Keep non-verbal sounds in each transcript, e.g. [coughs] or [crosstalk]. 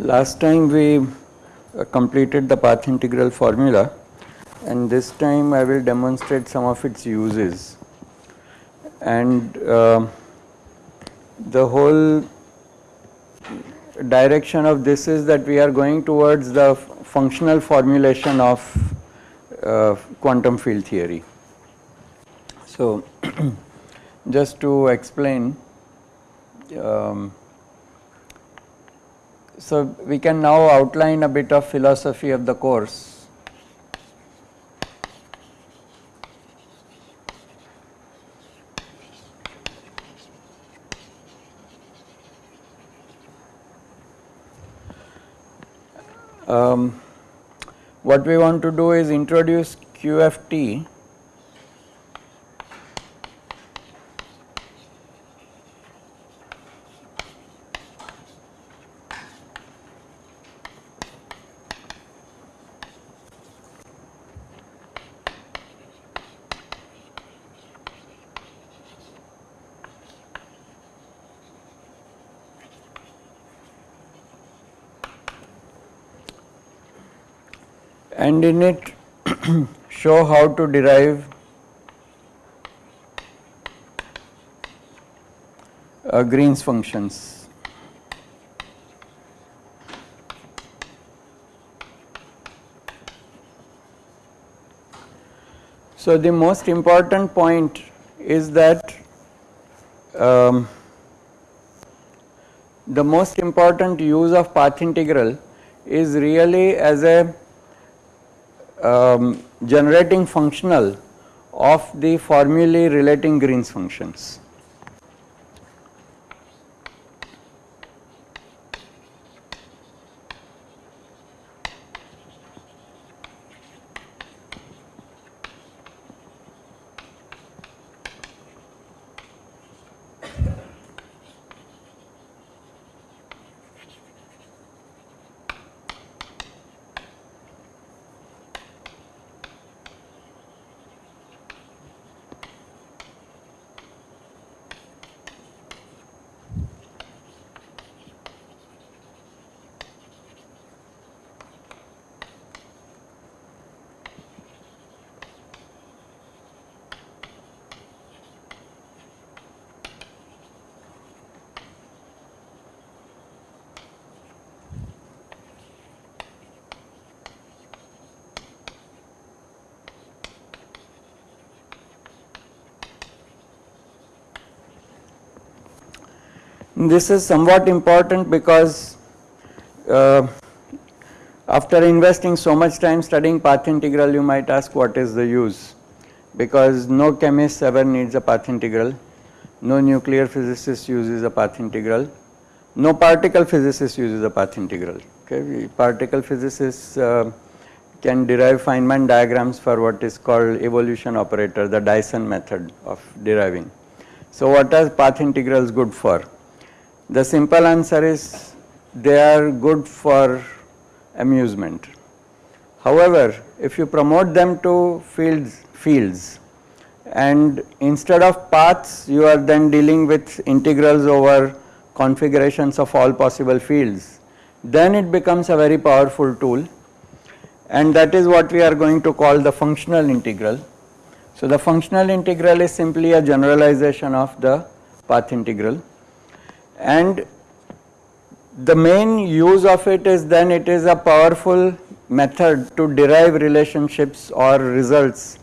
Last time we uh, completed the path integral formula and this time I will demonstrate some of its uses and uh, the whole direction of this is that we are going towards the functional formulation of uh, quantum field theory. So, [clears throat] just to explain so we can now outline a bit of philosophy of the course. Um, what we want to do is introduce QFT and in it show how to derive uh, Green's functions. So, the most important point is that um, the most important use of path integral is really as a um, generating functional of the formulae relating Green's functions. This is somewhat important because uh, after investing so much time studying path integral you might ask what is the use because no chemist ever needs a path integral, no nuclear physicist uses a path integral, no particle physicist uses a path integral. Okay, particle physicists uh, can derive Feynman diagrams for what is called evolution operator, the Dyson method of deriving. So, what are path integrals good for? The simple answer is they are good for amusement. However, if you promote them to fields, fields and instead of paths you are then dealing with integrals over configurations of all possible fields, then it becomes a very powerful tool and that is what we are going to call the functional integral. So, the functional integral is simply a generalization of the path integral and the main use of it is then it is a powerful method to derive relationships or results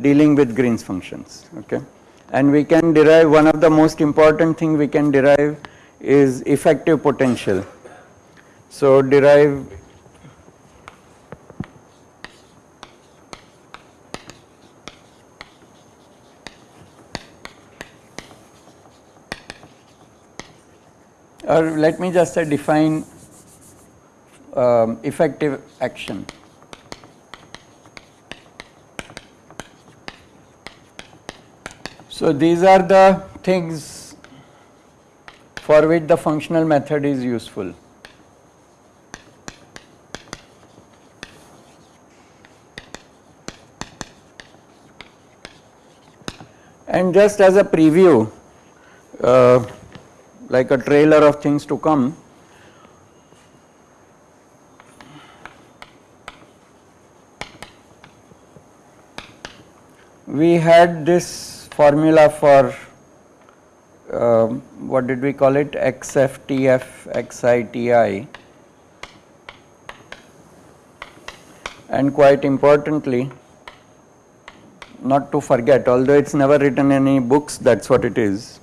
dealing with Green's functions okay? And we can derive one of the most important thing we can derive is effective potential. So derive or let me just define um, effective action. So, these are the things for which the functional method is useful. And just as a preview, uh, like a trailer of things to come. We had this formula for uh, what did we call it? XFTF XITI and quite importantly not to forget although it is never written in any books that is what it is.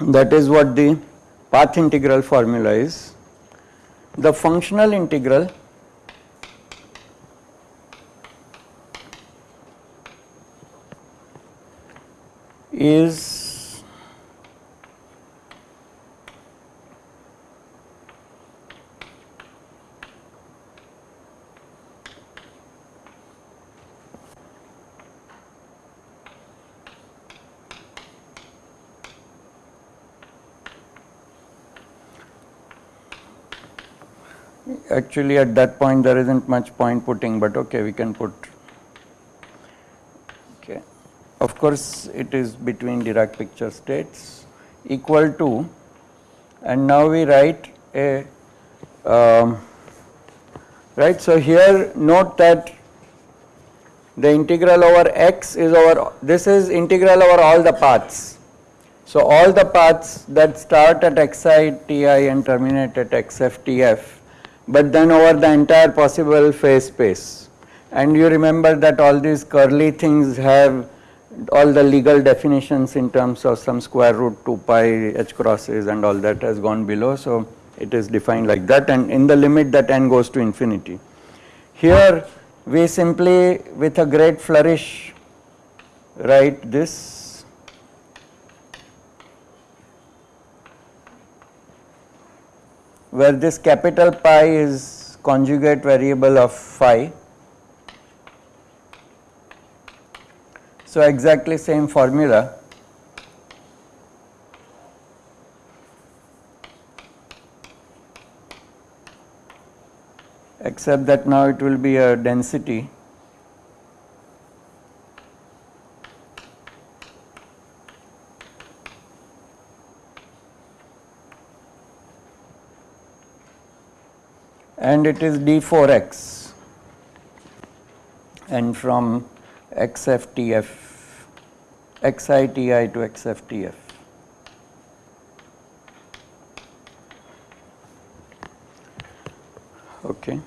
That is what the path integral formula is. The functional integral is actually at that point there isn't much point putting but okay we can put. Okay. Of course it is between Dirac picture states equal to and now we write a um, right so here note that the integral over x is over this is integral over all the paths. So all the paths that start at xi ti and terminate at xftf but then over the entire possible phase space. And you remember that all these curly things have all the legal definitions in terms of some square root 2 pi h crosses and all that has gone below. So, it is defined like that and in the limit that n goes to infinity. Here we simply with a great flourish write this where this capital pi is conjugate variable of phi. So, exactly same formula except that now it will be a density and it is d4x and from xftf xiti to xftf. Okay.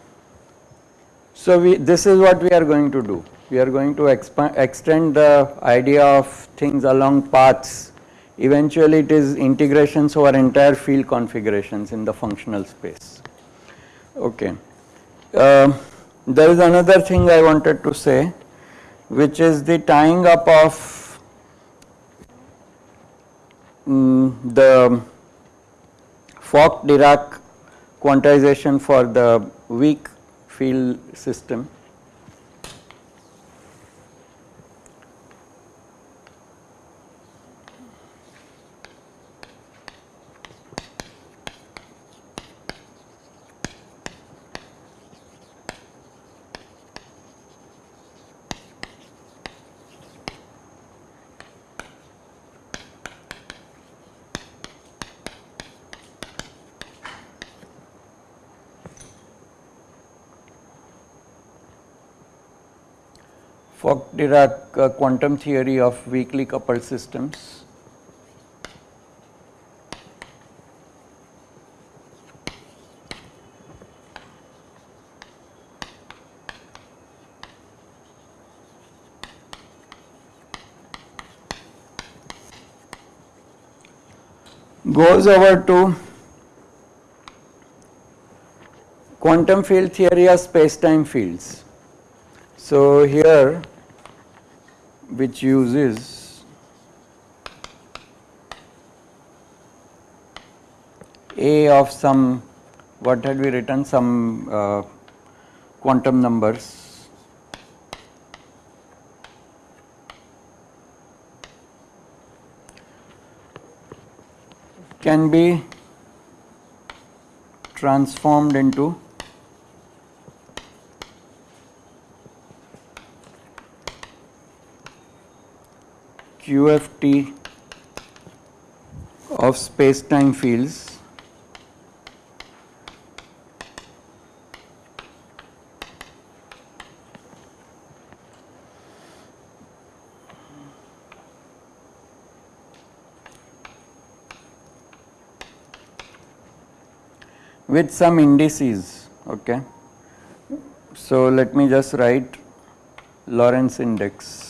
So, we this is what we are going to do. We are going to extend the idea of things along paths. Eventually, it is integrations over entire field configurations in the functional space. Okay. Uh, there is another thing I wanted to say which is the tying up of um, the Fock Dirac quantization for the weak field system Fock-Dirac uh, quantum theory of weakly coupled systems. goes over to quantum field theory of space-time fields. So, here which uses A of some, what had we written, some uh, quantum numbers. can be transformed into QFT of space-time fields with some indices okay? So let me just write Lorentz index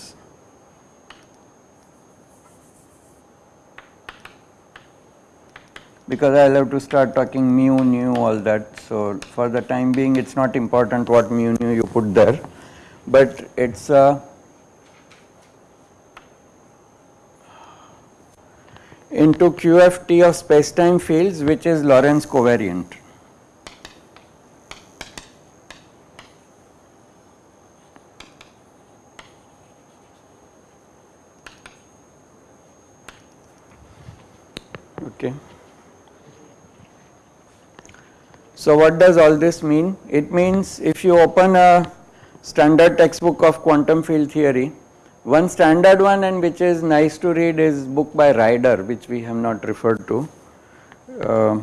because I'll have to start talking mu nu all that so for the time being it's not important what mu nu you put there but it's a into QFT of space-time fields which is Lorentz covariant. Okay. So what does all this mean? It means if you open a standard textbook of quantum field theory, one standard one and which is nice to read is book by Ryder which we have not referred to. Uh,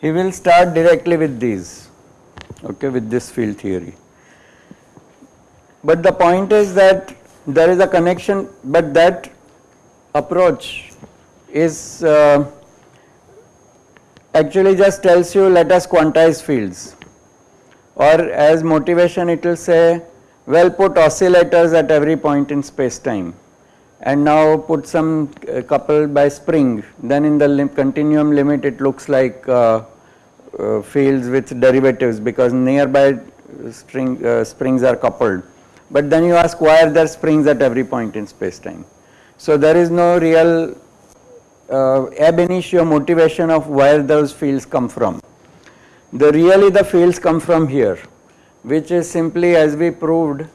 he will start directly with these okay with this field theory but the point is that there is a connection but that approach is uh, actually just tells you let us quantize fields or as motivation it will say well put oscillators at every point in space time and now put some uh, coupled by spring then in the lim continuum limit it looks like uh, uh, fields with derivatives because nearby string, uh, springs are coupled. But then you ask why are there springs at every point in space time. So there is no real uh, ab initio motivation of where those fields come from. The really the fields come from here which is simply as we proved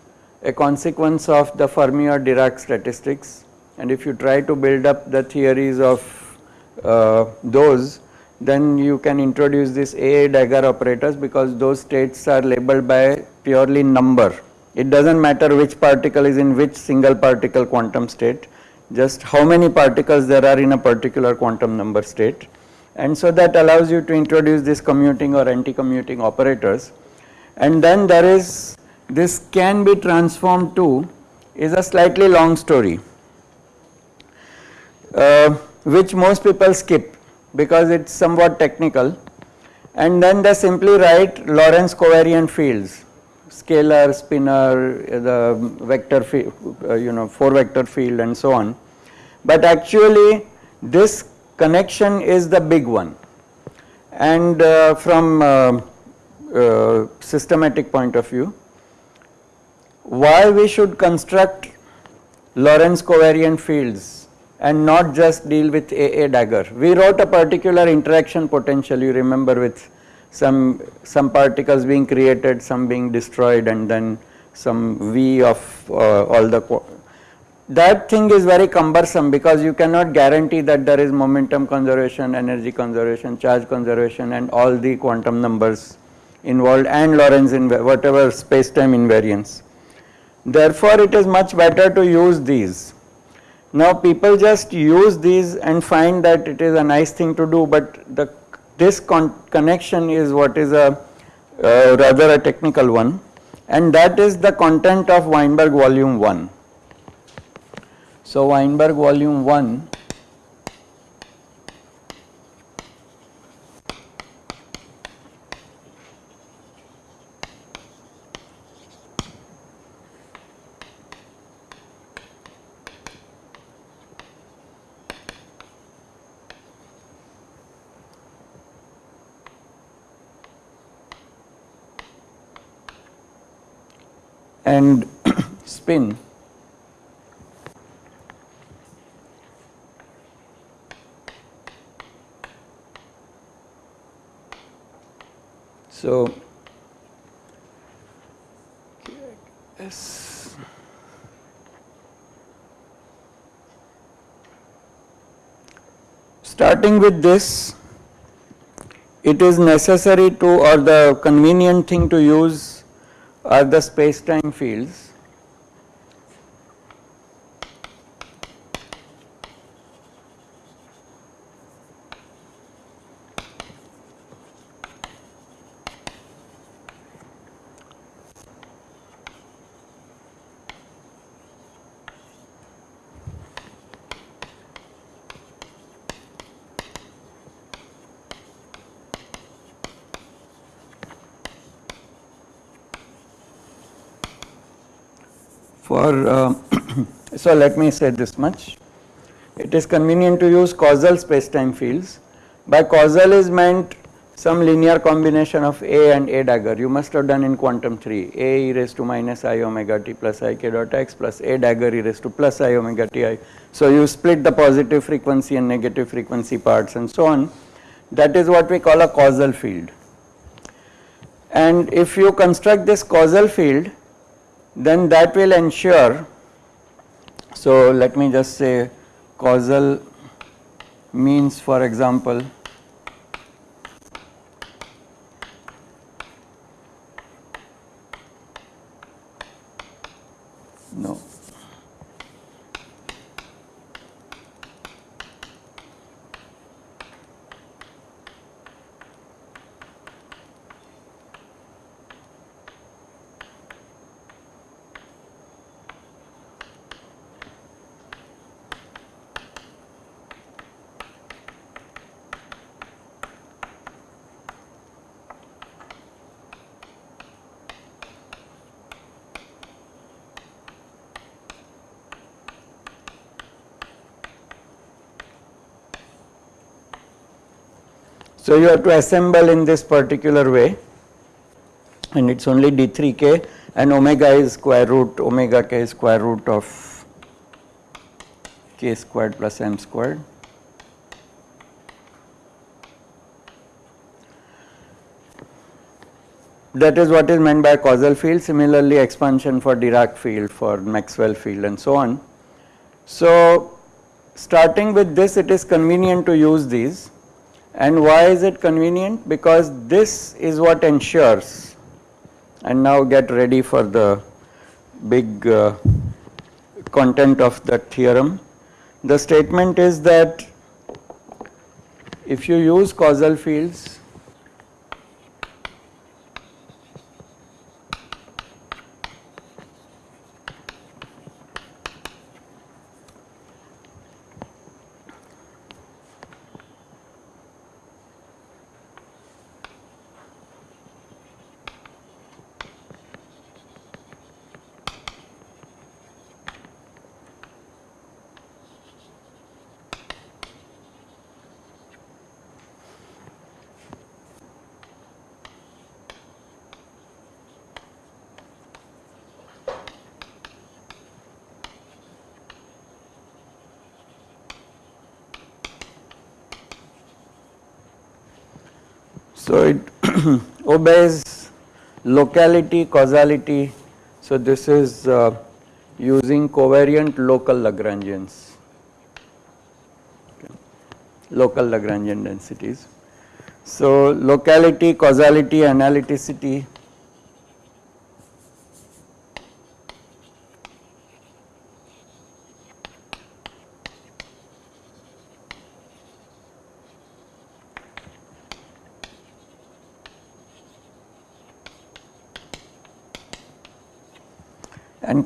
a consequence of the Fermi or Dirac statistics and if you try to build up the theories of uh, those then you can introduce this AA dagger operators because those states are labeled by purely number. It does not matter which particle is in which single particle quantum state, just how many particles there are in a particular quantum number state. And so that allows you to introduce this commuting or anti-commuting operators. And then there is this can be transformed to is a slightly long story, uh, which most people skip because it is somewhat technical and then they simply write Lorentz covariant fields scalar, spinor, the vector field, uh, you know 4 vector field and so on. But actually this connection is the big one and uh, from uh, uh systematic point of view why we should construct Lorentz covariant fields and not just deal with AA dagger. We wrote a particular interaction potential you remember with some, some particles being created, some being destroyed and then some V of uh, all the that thing is very cumbersome because you cannot guarantee that there is momentum conservation, energy conservation, charge conservation and all the quantum numbers involved and Lorentz in whatever space time invariance. Therefore, it is much better to use these now people just use these and find that it is a nice thing to do but the this connection is what is a uh, rather a technical one and that is the content of Weinberg volume 1. So Weinberg volume 1 and [coughs] spin So, yes. starting with this, it is necessary to or the convenient thing to use are the space-time fields for, uh, [clears throat] so let me say this much. It is convenient to use causal spacetime fields. By causal is meant some linear combination of A and A dagger. You must have done in quantum 3, A e raised to minus i omega t plus i k dot x plus A dagger e raised to plus i omega t i. So you split the positive frequency and negative frequency parts and so on. That is what we call a causal field. And if you construct this causal field, then that will ensure, so let me just say causal means for example So you have to assemble in this particular way and it is only d3k and omega is square root omega k is square root of k squared plus m squared. That is what is meant by causal field similarly expansion for Dirac field for Maxwell field and so on. So starting with this it is convenient to use these and why is it convenient? Because this is what ensures and now get ready for the big uh, content of the theorem. The statement is that if you use causal fields So, it [clears throat] obeys locality causality. So, this is uh, using covariant local Lagrangians, okay. local Lagrangian densities. So, locality, causality, analyticity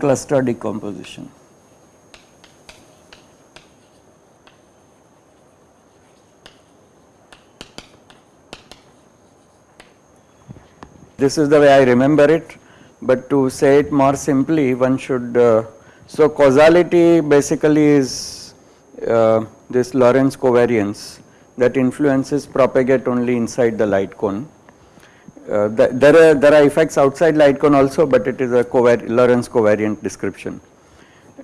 cluster decomposition. This is the way I remember it, but to say it more simply one should, uh, so causality basically is uh, this Lorentz covariance that influences propagate only inside the light cone uh, th there are there are effects outside light cone also, but it is a Lorentz covariant description.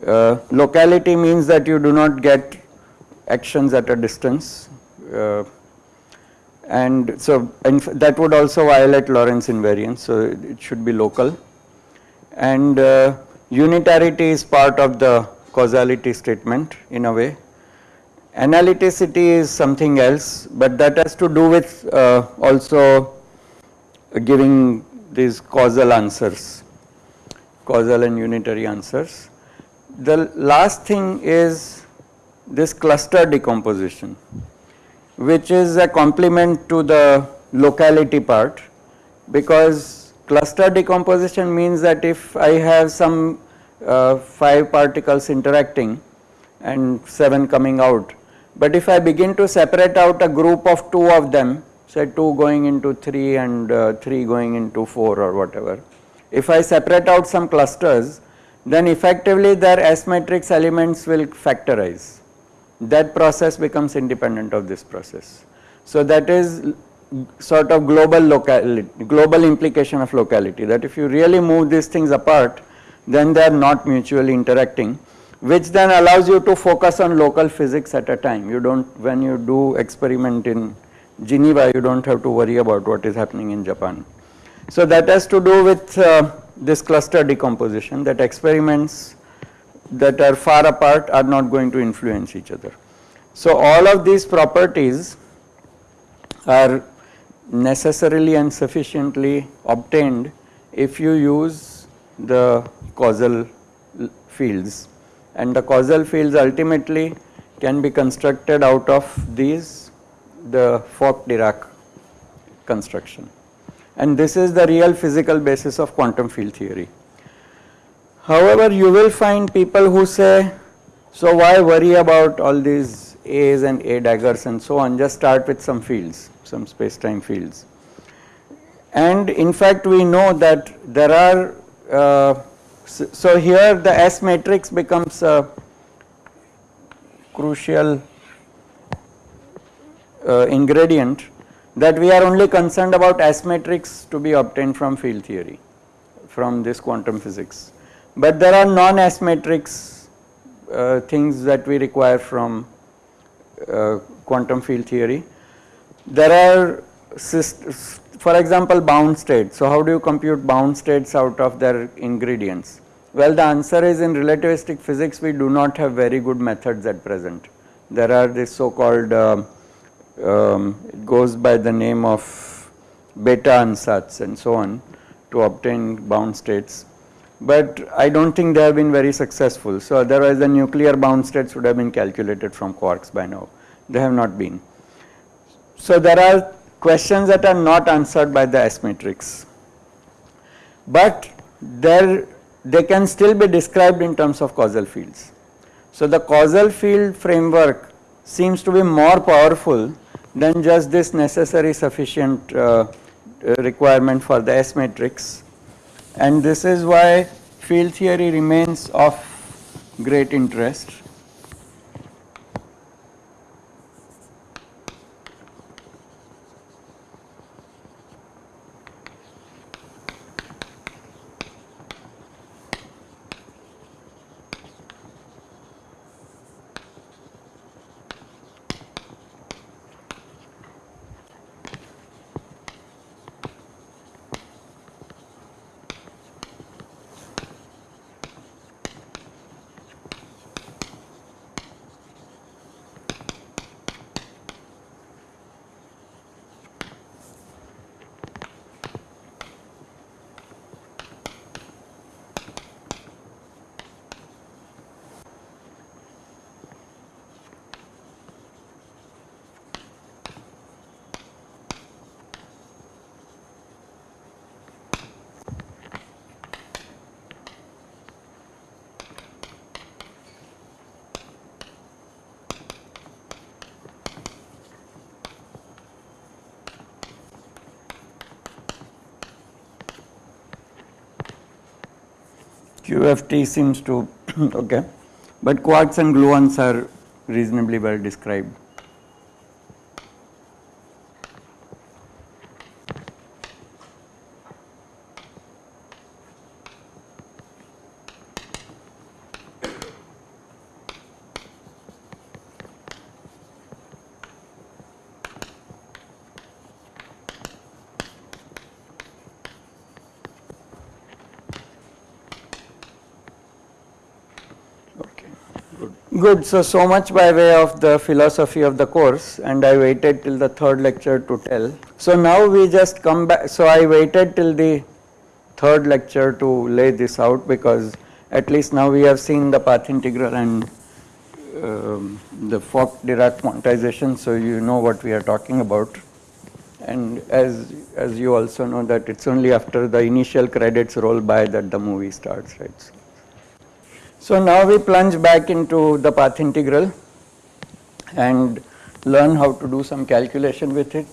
Uh, locality means that you do not get actions at a distance, uh, and so and that would also violate Lorentz invariance. So it should be local, and uh, unitarity is part of the causality statement in a way. Analyticity is something else, but that has to do with uh, also giving these causal answers, causal and unitary answers. The last thing is this cluster decomposition, which is a complement to the locality part because cluster decomposition means that if I have some uh, 5 particles interacting and 7 coming out, but if I begin to separate out a group of 2 of them say 2 going into 3 and uh, 3 going into 4 or whatever. If I separate out some clusters then effectively their S matrix elements will factorize. That process becomes independent of this process. So that is sort of global locality, global implication of locality that if you really move these things apart then they are not mutually interacting which then allows you to focus on local physics at a time. You do not when you do experiment in Geneva you do not have to worry about what is happening in Japan. So that has to do with uh, this cluster decomposition that experiments that are far apart are not going to influence each other. So all of these properties are necessarily and sufficiently obtained if you use the causal fields and the causal fields ultimately can be constructed out of these the Fock-Dirac construction and this is the real physical basis of quantum field theory. However, you will find people who say, so why worry about all these A's and A daggers and so on, just start with some fields, some space-time fields. And in fact, we know that there are, uh, so here the S matrix becomes a crucial uh, ingredient that we are only concerned about S matrix to be obtained from field theory from this quantum physics. But there are non S matrix uh, things that we require from uh, quantum field theory. There are for example bound states. So how do you compute bound states out of their ingredients? Well the answer is in relativistic physics we do not have very good methods at present. There are this so called uh, um, it goes by the name of Bethe ansatz and so on to obtain bound states. But I do not think they have been very successful. So, otherwise the nuclear bound states would have been calculated from quarks by now. They have not been. So, there are questions that are not answered by the S matrix, but there they can still be described in terms of causal fields. So, the causal field framework seems to be more powerful than just this necessary sufficient uh, requirement for the S matrix and this is why field theory remains of great interest. QFT seems to [clears throat] okay, but quarks and gluons are reasonably well described. Good, so, so much by way of the philosophy of the course and I waited till the third lecture to tell. So now we just come back, so I waited till the third lecture to lay this out because at least now we have seen the path integral and um, the Fock-Dirac quantization, so you know what we are talking about. And as, as you also know that it's only after the initial credits roll by that the movie starts, right. So, so now we plunge back into the path integral and learn how to do some calculation with it.